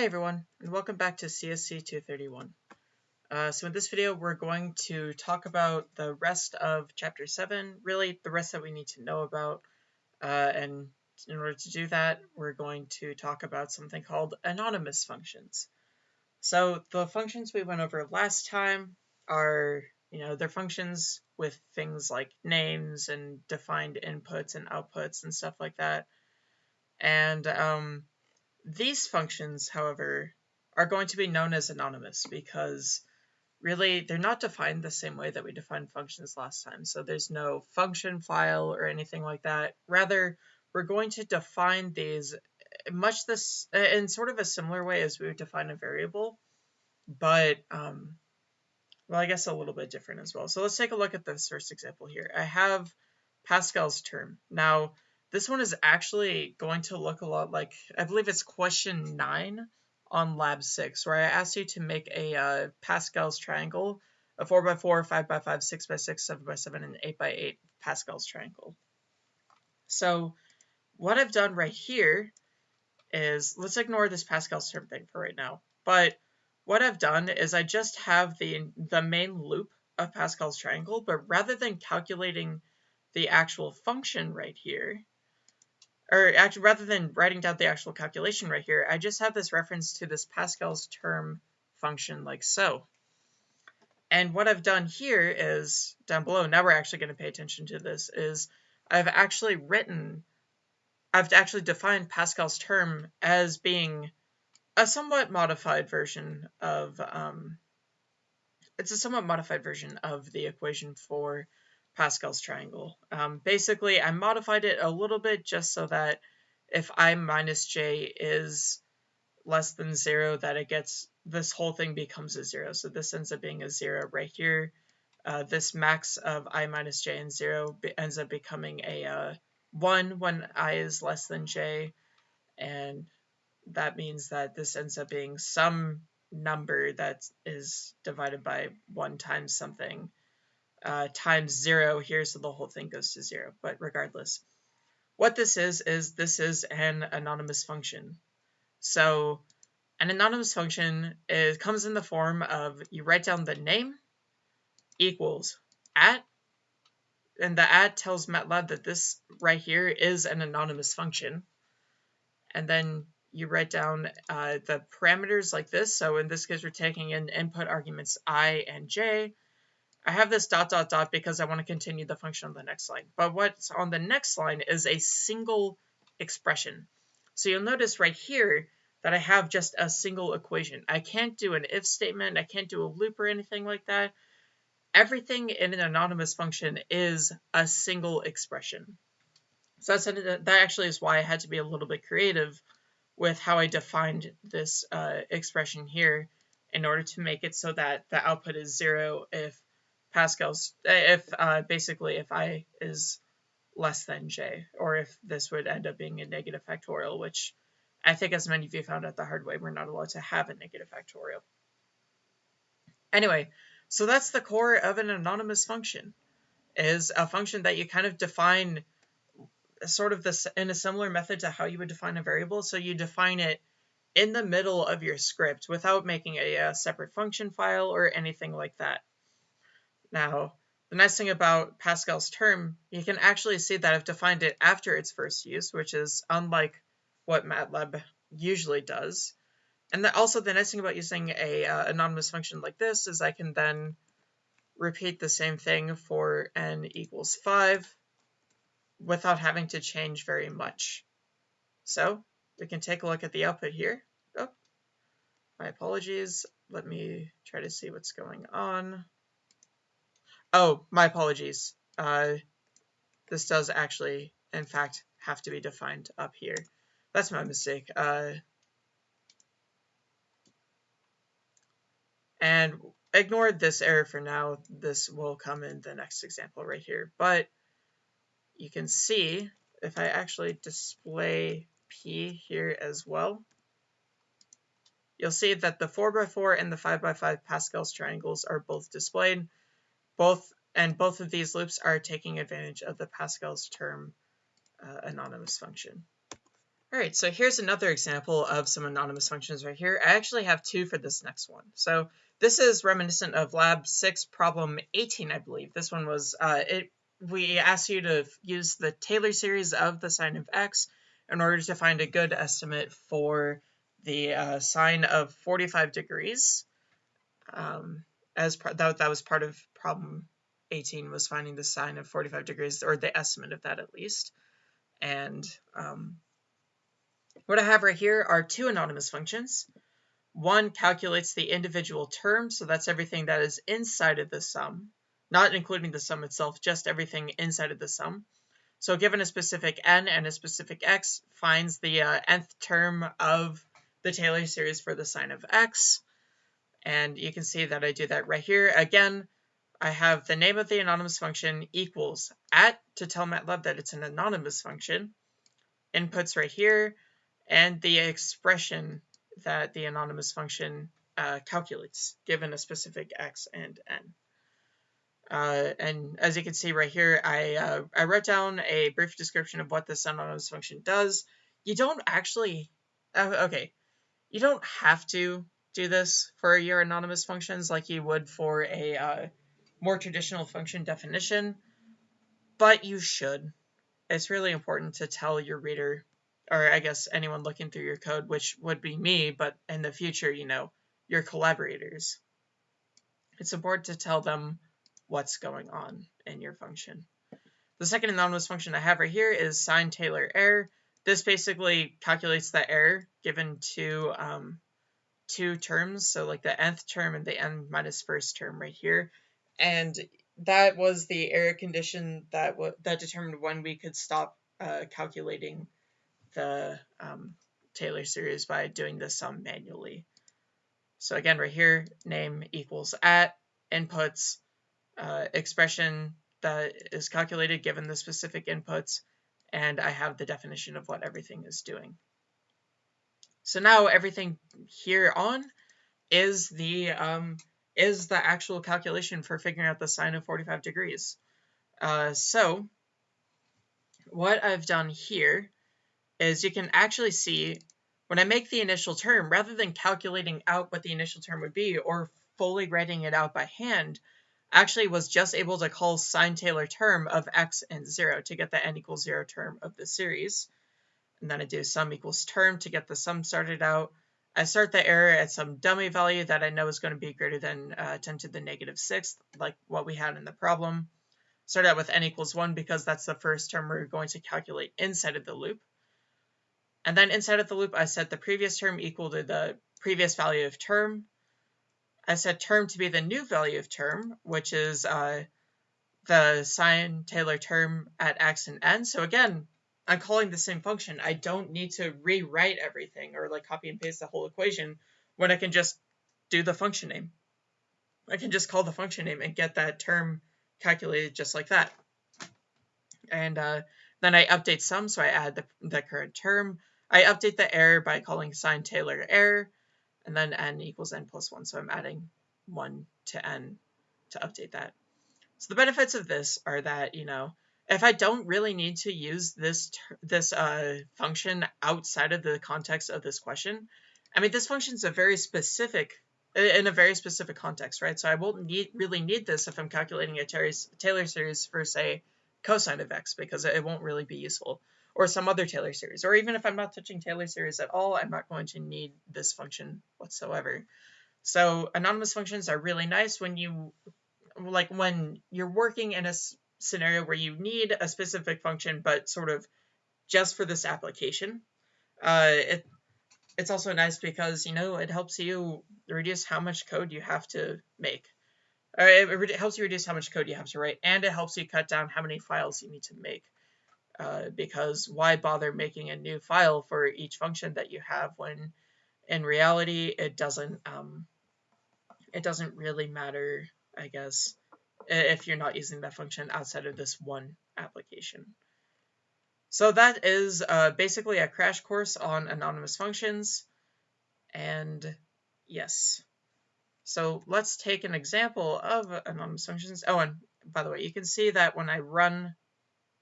Hey everyone, and welcome back to CSC 231. Uh, so in this video, we're going to talk about the rest of Chapter 7, really the rest that we need to know about. Uh, and in order to do that, we're going to talk about something called anonymous functions. So the functions we went over last time are, you know, they're functions with things like names and defined inputs and outputs and stuff like that. And um, these functions, however, are going to be known as anonymous because really they're not defined the same way that we defined functions last time. So there's no function file or anything like that. Rather, we're going to define these much this in sort of a similar way as we would define a variable, but um, well, I guess a little bit different as well. So let's take a look at this first example here. I have Pascal's term. Now, this one is actually going to look a lot like, I believe it's question 9 on lab 6, where I asked you to make a uh, Pascal's triangle, a 4x4, 5x5, 6x6, 7x7, and 8x8 Pascal's triangle. So what I've done right here is, let's ignore this Pascal's term thing for right now, but what I've done is I just have the, the main loop of Pascal's triangle, but rather than calculating the actual function right here, or actually rather than writing down the actual calculation right here, I just have this reference to this Pascal's term function like so. And what I've done here is, down below, now we're actually going to pay attention to this, is I've actually written, I've actually defined Pascal's term as being a somewhat modified version of, um, it's a somewhat modified version of the equation for Pascal's triangle. Um, basically, I modified it a little bit just so that if i minus j is less than 0, that it gets, this whole thing becomes a 0. So this ends up being a 0 right here. Uh, this max of i minus j and 0 ends up becoming a uh, 1 when i is less than j. And that means that this ends up being some number that is divided by 1 times something uh, times zero here, so the whole thing goes to zero. But regardless, what this is, is this is an anonymous function. So an anonymous function is, comes in the form of you write down the name equals at, and the at tells MATLAB that this right here is an anonymous function. And then you write down uh, the parameters like this. So in this case, we're taking in input arguments i and j, I have this dot dot dot because I want to continue the function on the next line. But what's on the next line is a single expression. So you'll notice right here that I have just a single equation. I can't do an if statement, I can't do a loop or anything like that. Everything in an anonymous function is a single expression. So that's that actually is why I had to be a little bit creative with how I defined this uh, expression here in order to make it so that the output is zero if Pascal's eh, if uh, basically if i is less than j, or if this would end up being a negative factorial, which I think as many of you found out the hard way, we're not allowed to have a negative factorial. Anyway, so that's the core of an anonymous function, is a function that you kind of define sort of this in a similar method to how you would define a variable. So you define it in the middle of your script without making a, a separate function file or anything like that. Now, the nice thing about Pascal's term, you can actually see that I've defined it after its first use, which is unlike what MATLAB usually does. And the, also the nice thing about using a uh, anonymous function like this is I can then repeat the same thing for n equals 5 without having to change very much. So we can take a look at the output here. Oh, my apologies. Let me try to see what's going on. Oh, my apologies. Uh, this does actually, in fact, have to be defined up here. That's my mistake. Uh, and ignore this error for now. This will come in the next example right here. But you can see if I actually display P here as well, you'll see that the 4x4 and the 5x5 Pascal's triangles are both displayed both and both of these loops are taking advantage of the Pascal's term uh, anonymous function. All right, so here's another example of some anonymous functions right here. I actually have two for this next one. So this is reminiscent of lab 6 problem 18, I believe. This one was, uh, it. we asked you to use the Taylor series of the sine of x in order to find a good estimate for the uh, sine of 45 degrees. Um, as that, that was part of problem 18 was finding the sine of 45 degrees, or the estimate of that at least. And um, what I have right here are two anonymous functions. One calculates the individual terms, so that's everything that is inside of the sum, not including the sum itself, just everything inside of the sum. So given a specific n and a specific x, finds the uh, nth term of the Taylor series for the sine of x. And you can see that I do that right here. Again, I have the name of the anonymous function equals at to tell MATLAB that it's an anonymous function. Inputs right here and the expression that the anonymous function uh, calculates given a specific x and n. Uh, and as you can see right here, I, uh, I wrote down a brief description of what this anonymous function does. You don't actually, uh, okay, you don't have to do this for your anonymous functions like you would for a uh, more traditional function definition, but you should. It's really important to tell your reader or I guess anyone looking through your code, which would be me, but in the future, you know, your collaborators. It's important to tell them what's going on in your function. The second anonymous function I have right here is sine Taylor error. This basically calculates the error given to um, two terms, so like the nth term and the n minus first term right here. And that was the error condition that that determined when we could stop uh, calculating the um, Taylor series by doing the sum manually. So again, right here, name equals at, inputs, uh, expression that is calculated given the specific inputs, and I have the definition of what everything is doing. So now everything here on is the um, is the actual calculation for figuring out the sine of 45 degrees. Uh, so what I've done here is you can actually see when I make the initial term, rather than calculating out what the initial term would be or fully writing it out by hand, actually was just able to call sine Taylor term of x and 0 to get the n equals 0 term of the series. And then I do sum equals term to get the sum started out. I start the error at some dummy value that I know is going to be greater than uh, 10 to the negative negative sixth, like what we had in the problem. Start out with n equals 1 because that's the first term we're going to calculate inside of the loop. And then inside of the loop, I set the previous term equal to the previous value of term. I set term to be the new value of term, which is uh, the sine Taylor term at x and n. So again, I'm calling the same function. I don't need to rewrite everything or like copy and paste the whole equation when I can just do the function name. I can just call the function name and get that term calculated just like that. And uh, then I update sum, so I add the, the current term. I update the error by calling sine Taylor error, and then n equals n plus 1, so I'm adding 1 to n to update that. So the benefits of this are that, you know, if I don't really need to use this this uh, function outside of the context of this question, I mean, this function is a very specific, in a very specific context, right? So I won't need, really need this if I'm calculating a Taylor series for, say, cosine of x, because it won't really be useful or some other Taylor series. Or even if I'm not touching Taylor series at all, I'm not going to need this function whatsoever. So anonymous functions are really nice when you, like when you're working in a scenario where you need a specific function, but sort of just for this application. Uh, it, it's also nice because, you know, it helps you reduce how much code you have to make. Uh, it, it helps you reduce how much code you have to write, and it helps you cut down how many files you need to make. Uh, because why bother making a new file for each function that you have when in reality it doesn't um, it doesn't really matter I guess if you're not using that function outside of this one application. So that is uh, basically a crash course on anonymous functions and yes. So let's take an example of anonymous functions. Oh, and by the way, you can see that when I run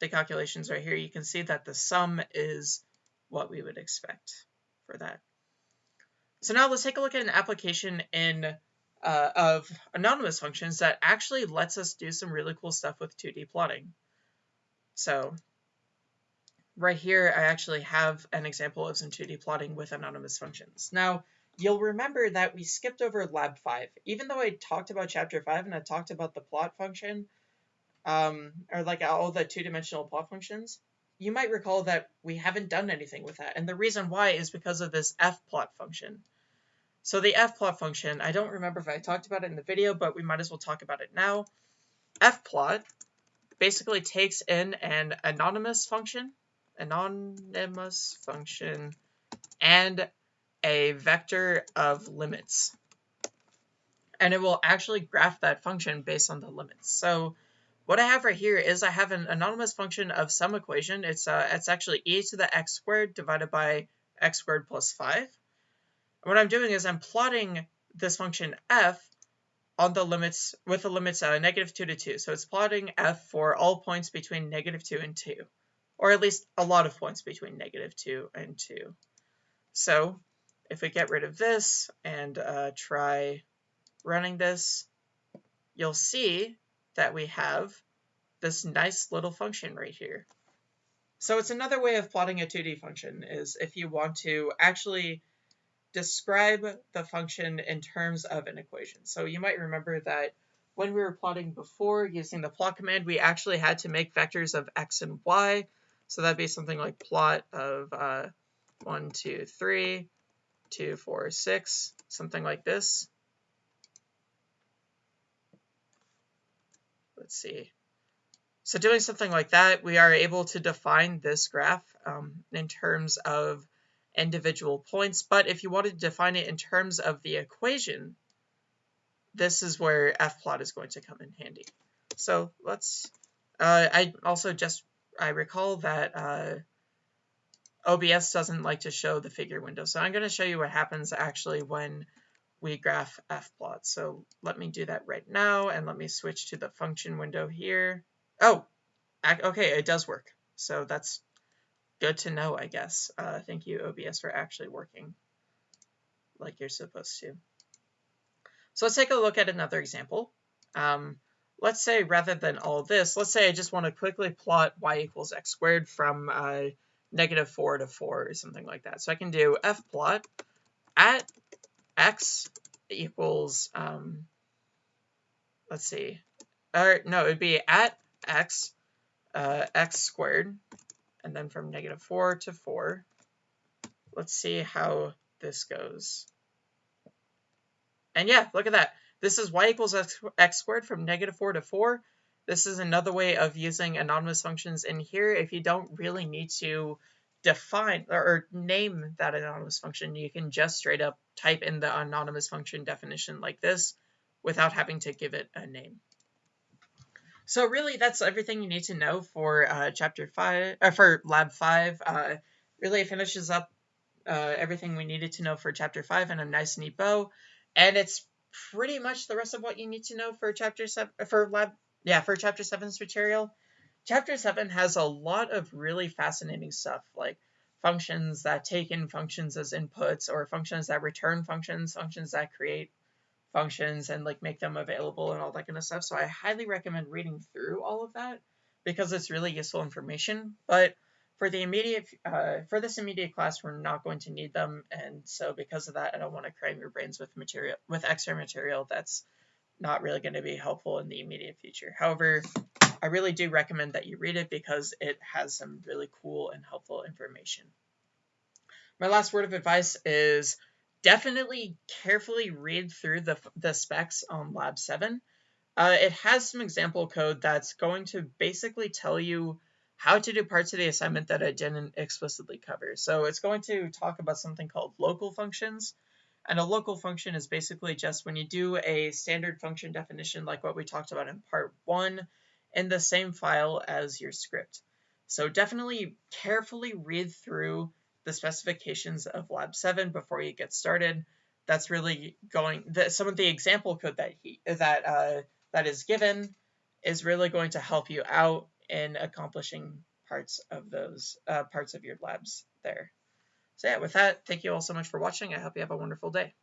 the calculations right here, you can see that the sum is what we would expect for that. So now let's take a look at an application in uh, of anonymous functions that actually lets us do some really cool stuff with 2D plotting. So right here, I actually have an example of some 2D plotting with anonymous functions. Now, you'll remember that we skipped over lab 5. Even though I talked about chapter 5 and I talked about the plot function, um, or like all the two-dimensional plot functions, you might recall that we haven't done anything with that. And the reason why is because of this fplot function. So the fplot function, I don't remember if I talked about it in the video, but we might as well talk about it now. fplot basically takes in an anonymous function, anonymous function, and a vector of limits. And it will actually graph that function based on the limits. So what I have right here is I have an anonymous function of some equation. It's uh, it's actually e to the x squared divided by x squared plus 5. What I'm doing is I'm plotting this function f on the limits with the limits uh, negative 2 to 2. So it's plotting f for all points between negative 2 and 2, or at least a lot of points between negative 2 and 2. So if we get rid of this and uh, try running this, you'll see that we have this nice little function right here. So it's another way of plotting a 2D function is if you want to actually describe the function in terms of an equation. So you might remember that when we were plotting before using the plot command, we actually had to make vectors of x and y. So that'd be something like plot of uh, 1, 2, 3, 2, 4, 6, something like this. let's see. So doing something like that, we are able to define this graph um, in terms of individual points. But if you wanted to define it in terms of the equation, this is where fplot is going to come in handy. So let's, uh, I also just, I recall that uh, OBS doesn't like to show the figure window. So I'm going to show you what happens actually when we graph fplot. So let me do that right now, and let me switch to the function window here. Oh, okay, it does work. So that's good to know, I guess. Uh, thank you, OBS, for actually working like you're supposed to. So let's take a look at another example. Um, let's say rather than all this, let's say I just want to quickly plot y equals x squared from uh, negative 4 to 4 or something like that. So I can do fplot at x equals, um, let's see, or no, it'd be at x, uh, x squared, and then from negative 4 to 4. Let's see how this goes. And yeah, look at that. This is y equals x, squared from negative 4 to 4. This is another way of using anonymous functions in here if you don't really need to define or name that anonymous function, you can just straight up type in the anonymous function definition like this without having to give it a name. So really, that's everything you need to know for uh, chapter five, or uh, for lab five. Uh, really, finishes up uh, everything we needed to know for chapter five in a nice, neat bow, and it's pretty much the rest of what you need to know for chapter seven, for lab, yeah, for chapter seven's material. Chapter 7 has a lot of really fascinating stuff, like functions that take in functions as inputs, or functions that return functions, functions that create functions and like make them available and all that kind of stuff. So I highly recommend reading through all of that because it's really useful information. But for the immediate, uh, for this immediate class, we're not going to need them, and so because of that, I don't want to cram your brains with material with extra material that's not really going to be helpful in the immediate future. However, I really do recommend that you read it because it has some really cool and helpful information. My last word of advice is definitely carefully read through the, the specs on Lab 7. Uh, it has some example code that's going to basically tell you how to do parts of the assignment that I didn't explicitly cover. So it's going to talk about something called local functions. And a local function is basically just when you do a standard function definition like what we talked about in part one in the same file as your script. So definitely carefully read through the specifications of Lab 7 before you get started. That's really going, the, some of the example code that he, that, uh, that is given is really going to help you out in accomplishing parts of those, uh, parts of your labs there. So yeah, with that, thank you all so much for watching. I hope you have a wonderful day.